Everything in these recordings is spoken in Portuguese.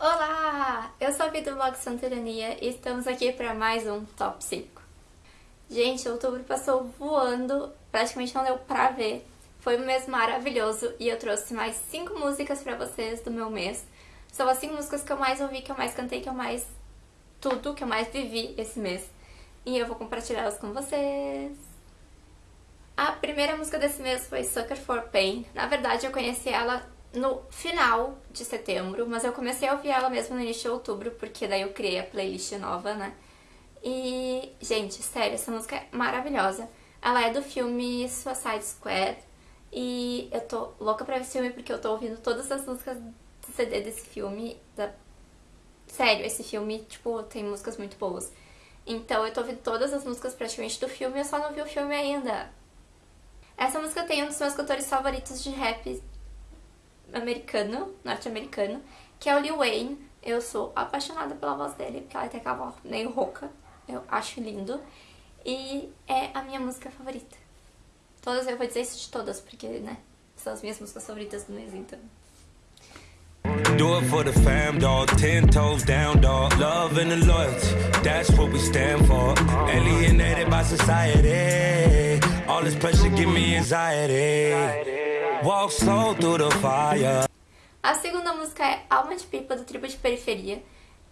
Olá! Eu sou a Vida do blog e estamos aqui para mais um Top 5. Gente, outubro passou voando, praticamente não deu pra ver. Foi um mês maravilhoso e eu trouxe mais 5 músicas pra vocês do meu mês. São as 5 músicas que eu mais ouvi, que eu mais cantei, que eu mais... tudo que eu mais vivi esse mês. E eu vou compartilhá-las com vocês. A primeira música desse mês foi Sucker for Pain. Na verdade, eu conheci ela no final de setembro, mas eu comecei a ouvir ela mesmo no início de outubro, porque daí eu criei a playlist nova, né? E, gente, sério, essa música é maravilhosa. Ela é do filme Suicide Squad e eu tô louca pra ver esse filme porque eu tô ouvindo todas as músicas do CD desse filme. Da... Sério, esse filme, tipo, tem músicas muito boas. Então eu tô ouvindo todas as músicas praticamente do filme, eu só não vi o filme ainda. Essa música tem um dos meus cantores favoritos de rap americano, norte-americano, que é o Lil Wayne. Eu sou apaixonada pela voz dele, porque ela tem aquela voz meio rouca. Eu acho lindo. E é a minha música favorita. Todas, eu vou dizer isso de todas, porque, né, são as minhas músicas favoritas do mês, então. Do it for the fam, dog. Ten toes down, dog. Love and the loyalty, that's what we stand for. Alienated by society. All this pressure give me anxiety. Walk slow through the fire. A segunda música é Alma de Pipa, do Tribo de Periferia.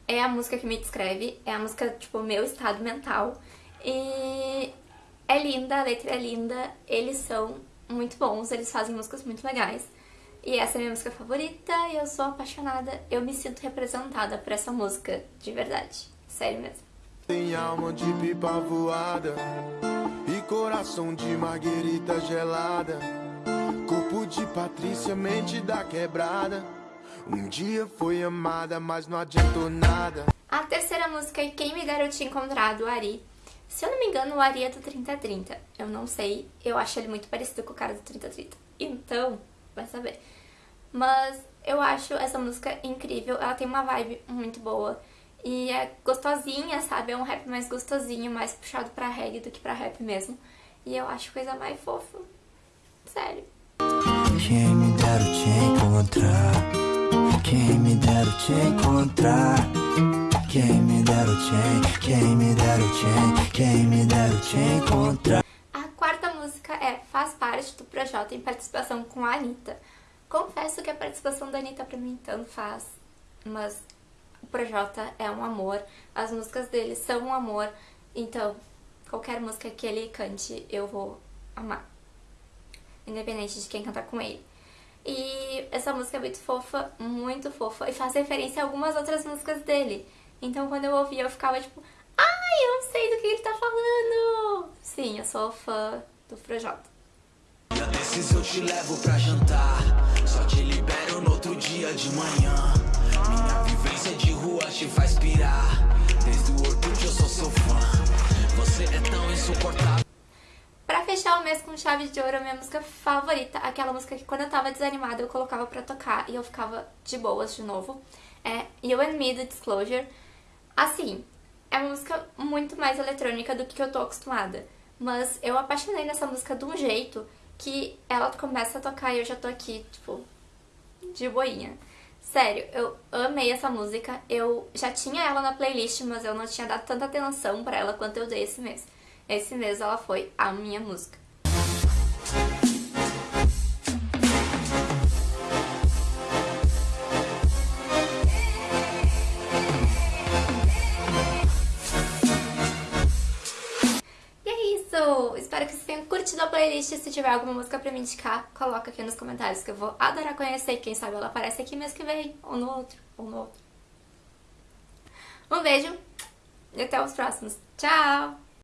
É a música que me descreve, é a música, tipo, meu estado mental. E é linda, a letra é linda, eles são muito bons, eles fazem músicas muito legais. E essa é a minha música favorita e eu sou apaixonada, eu me sinto representada por essa música, de verdade. Sério mesmo. Tem alma de pipa voada e coração de marguerita gelada. Corpo de Patrícia, mente da quebrada. Um dia foi amada, mas não adiantou nada. A terceira música é Quem Me Te Encontrado, do Ari. Se eu não me engano, o Ari é do 3030. Eu não sei, eu acho ele muito parecido com o cara do 3030. Então, vai saber. Mas eu acho essa música incrível, ela tem uma vibe muito boa. E é gostosinha, sabe? É um rap mais gostosinho, mais puxado pra reggae do que pra rap mesmo. E eu acho coisa mais fofa. Sério. Quem me dera te encontrar? Quem me dera te encontrar? Quem me dera te, quem me dera te, quem me dera te encontrar? A quarta música é Faz Parte do Projota em participação com a Anitta. Confesso que a participação da Anitta pra mim tanto faz, mas o Projota é um amor, as músicas dele são um amor, então qualquer música que ele cante eu vou amar independente de quem cantar com ele. E essa música é muito fofa, muito fofa, e faz referência a algumas outras músicas dele. Então quando eu ouvia eu ficava tipo, ai, eu não sei do que ele tá falando! Sim, eu sou fã do Projota. Desses eu te levo pra jantar, só te libero no outro dia de manhã. Minha fechar o mês com chave de ouro, minha música favorita, aquela música que quando eu tava desanimada eu colocava pra tocar e eu ficava de boas de novo, é You and Me, do Disclosure. Assim, é uma música muito mais eletrônica do que eu tô acostumada, mas eu apaixonei nessa música de um jeito que ela começa a tocar e eu já tô aqui, tipo, de boinha. Sério, eu amei essa música, eu já tinha ela na playlist, mas eu não tinha dado tanta atenção pra ela quanto eu dei esse mês. Esse mês ela foi a minha música. Espero que vocês tenham curtido a playlist. Se tiver alguma música pra me indicar, coloca aqui nos comentários que eu vou adorar conhecer. Quem sabe ela aparece aqui mês que vem, ou no outro, ou no outro. Um beijo e até os próximos. Tchau!